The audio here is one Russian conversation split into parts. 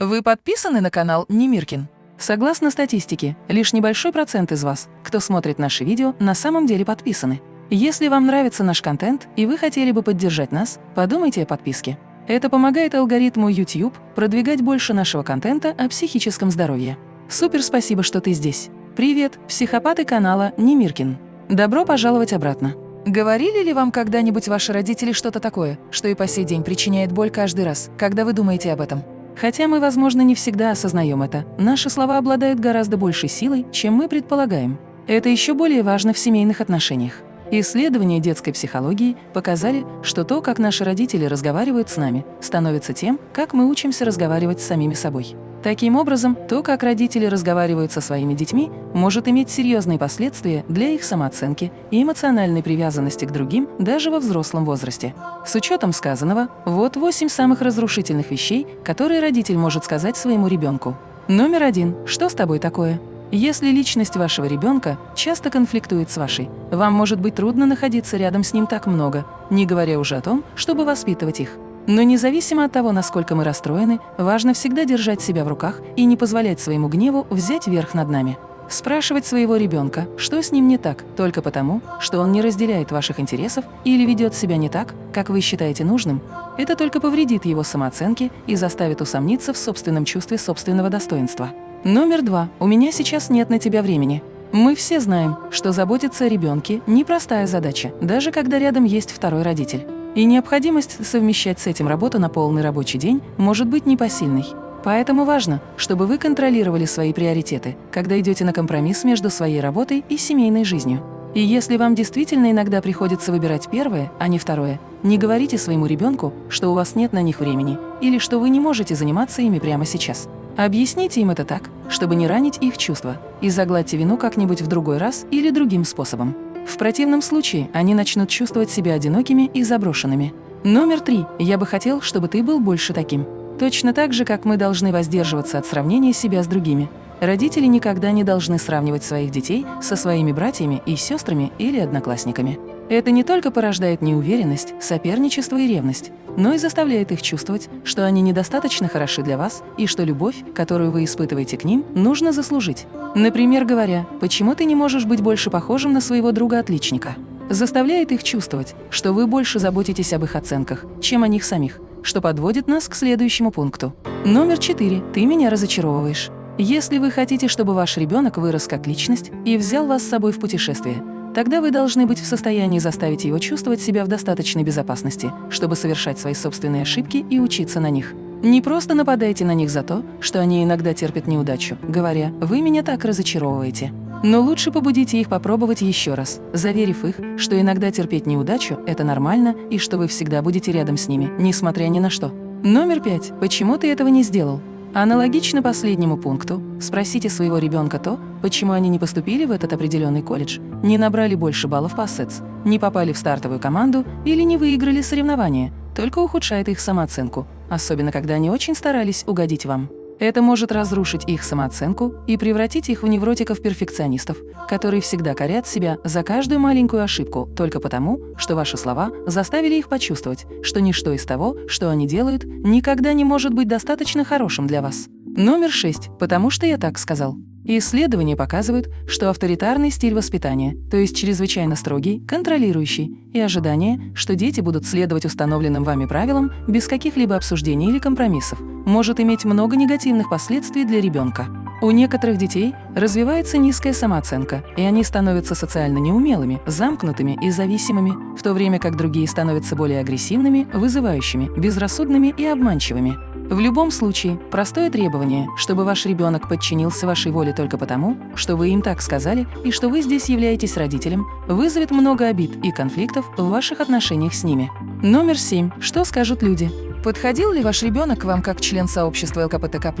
Вы подписаны на канал Немиркин? Согласно статистике, лишь небольшой процент из вас, кто смотрит наши видео, на самом деле подписаны. Если вам нравится наш контент и вы хотели бы поддержать нас, подумайте о подписке. Это помогает алгоритму YouTube продвигать больше нашего контента о психическом здоровье. Супер спасибо, что ты здесь. Привет, психопаты канала Немиркин. Добро пожаловать обратно. Говорили ли вам когда-нибудь ваши родители что-то такое, что и по сей день причиняет боль каждый раз, когда вы думаете об этом? Хотя мы, возможно, не всегда осознаем это, наши слова обладают гораздо большей силой, чем мы предполагаем. Это еще более важно в семейных отношениях. Исследования детской психологии показали, что то, как наши родители разговаривают с нами, становится тем, как мы учимся разговаривать с самими собой. Таким образом, то, как родители разговаривают со своими детьми, может иметь серьезные последствия для их самооценки и эмоциональной привязанности к другим даже во взрослом возрасте. С учетом сказанного, вот восемь самых разрушительных вещей, которые родитель может сказать своему ребенку. Номер один. Что с тобой такое? Если личность вашего ребенка часто конфликтует с вашей, вам может быть трудно находиться рядом с ним так много, не говоря уже о том, чтобы воспитывать их. Но независимо от того, насколько мы расстроены, важно всегда держать себя в руках и не позволять своему гневу взять верх над нами. Спрашивать своего ребенка, что с ним не так, только потому, что он не разделяет ваших интересов или ведет себя не так, как вы считаете нужным, это только повредит его самооценке и заставит усомниться в собственном чувстве собственного достоинства. Номер два. У меня сейчас нет на тебя времени. Мы все знаем, что заботиться о ребенке – непростая задача, даже когда рядом есть второй родитель. И необходимость совмещать с этим работу на полный рабочий день может быть непосильной. Поэтому важно, чтобы вы контролировали свои приоритеты, когда идете на компромисс между своей работой и семейной жизнью. И если вам действительно иногда приходится выбирать первое, а не второе, не говорите своему ребенку, что у вас нет на них времени или что вы не можете заниматься ими прямо сейчас. Объясните им это так, чтобы не ранить их чувства, и загладьте вину как-нибудь в другой раз или другим способом. В противном случае они начнут чувствовать себя одинокими и заброшенными. Номер три. Я бы хотел, чтобы ты был больше таким. Точно так же, как мы должны воздерживаться от сравнения себя с другими. Родители никогда не должны сравнивать своих детей со своими братьями и сестрами или одноклассниками. Это не только порождает неуверенность, соперничество и ревность, но и заставляет их чувствовать, что они недостаточно хороши для вас и что любовь, которую вы испытываете к ним, нужно заслужить. Например, говоря, почему ты не можешь быть больше похожим на своего друга-отличника? Заставляет их чувствовать, что вы больше заботитесь об их оценках, чем о них самих, что подводит нас к следующему пункту. Номер четыре. Ты меня разочаровываешь. Если вы хотите, чтобы ваш ребенок вырос как личность и взял вас с собой в путешествие, Тогда вы должны быть в состоянии заставить его чувствовать себя в достаточной безопасности, чтобы совершать свои собственные ошибки и учиться на них. Не просто нападайте на них за то, что они иногда терпят неудачу, говоря «вы меня так разочаровываете». Но лучше побудите их попробовать еще раз, заверив их, что иногда терпеть неудачу – это нормально и что вы всегда будете рядом с ними, несмотря ни на что. Номер пять. Почему ты этого не сделал? Аналогично последнему пункту, спросите своего ребенка то, почему они не поступили в этот определенный колледж, не набрали больше баллов по СЭЦ, не попали в стартовую команду или не выиграли соревнования, только ухудшает их самооценку, особенно когда они очень старались угодить вам. Это может разрушить их самооценку и превратить их в невротиков-перфекционистов, которые всегда корят себя за каждую маленькую ошибку только потому, что ваши слова заставили их почувствовать, что ничто из того, что они делают, никогда не может быть достаточно хорошим для вас. Номер шесть. Потому что я так сказал. Исследования показывают, что авторитарный стиль воспитания, то есть чрезвычайно строгий, контролирующий, и ожидание, что дети будут следовать установленным вами правилам без каких-либо обсуждений или компромиссов, может иметь много негативных последствий для ребенка. У некоторых детей развивается низкая самооценка, и они становятся социально неумелыми, замкнутыми и зависимыми, в то время как другие становятся более агрессивными, вызывающими, безрассудными и обманчивыми. В любом случае, простое требование, чтобы ваш ребенок подчинился вашей воле только потому, что вы им так сказали и что вы здесь являетесь родителем, вызовет много обид и конфликтов в ваших отношениях с ними. Номер семь. Что скажут люди? Подходил ли ваш ребенок к вам как член сообщества ЛКПТК+,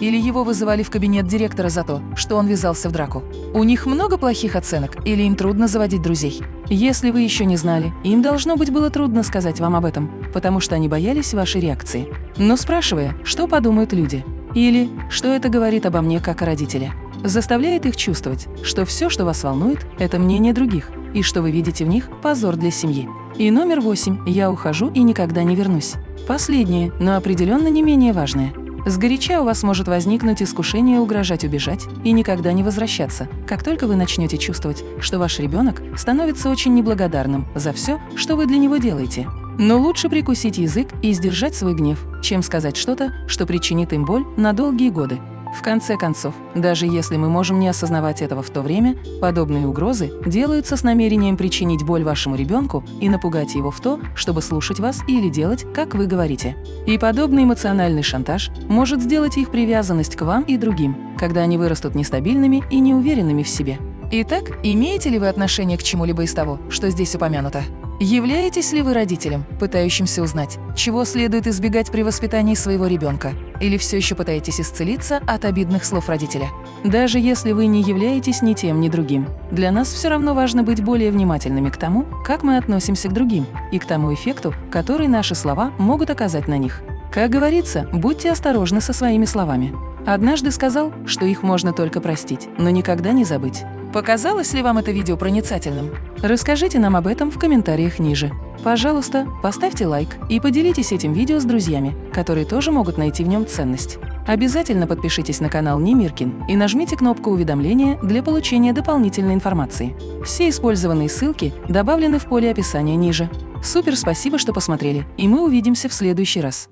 или его вызывали в кабинет директора за то, что он ввязался в драку? У них много плохих оценок или им трудно заводить друзей? Если вы еще не знали, им должно быть было трудно сказать вам об этом, потому что они боялись вашей реакции. Но спрашивая, что подумают люди, или что это говорит обо мне как о родителе, заставляет их чувствовать, что все, что вас волнует, это мнение других, и что вы видите в них позор для семьи. И номер восемь – я ухожу и никогда не вернусь. Последнее, но определенно не менее важное. Сгоряча у вас может возникнуть искушение угрожать убежать и никогда не возвращаться, как только вы начнете чувствовать, что ваш ребенок становится очень неблагодарным за все, что вы для него делаете. Но лучше прикусить язык и сдержать свой гнев, чем сказать что-то, что причинит им боль на долгие годы. В конце концов, даже если мы можем не осознавать этого в то время, подобные угрозы делаются с намерением причинить боль вашему ребенку и напугать его в то, чтобы слушать вас или делать, как вы говорите. И подобный эмоциональный шантаж может сделать их привязанность к вам и другим, когда они вырастут нестабильными и неуверенными в себе. Итак, имеете ли вы отношение к чему-либо из того, что здесь упомянуто? Являетесь ли вы родителем, пытающимся узнать, чего следует избегать при воспитании своего ребенка? Или все еще пытаетесь исцелиться от обидных слов родителя? Даже если вы не являетесь ни тем, ни другим, для нас все равно важно быть более внимательными к тому, как мы относимся к другим, и к тому эффекту, который наши слова могут оказать на них. Как говорится, будьте осторожны со своими словами. Однажды сказал, что их можно только простить, но никогда не забыть. Показалось ли вам это видео проницательным? Расскажите нам об этом в комментариях ниже. Пожалуйста, поставьте лайк и поделитесь этим видео с друзьями, которые тоже могут найти в нем ценность. Обязательно подпишитесь на канал Немиркин и нажмите кнопку уведомления для получения дополнительной информации. Все использованные ссылки добавлены в поле описания ниже. Супер спасибо, что посмотрели, и мы увидимся в следующий раз.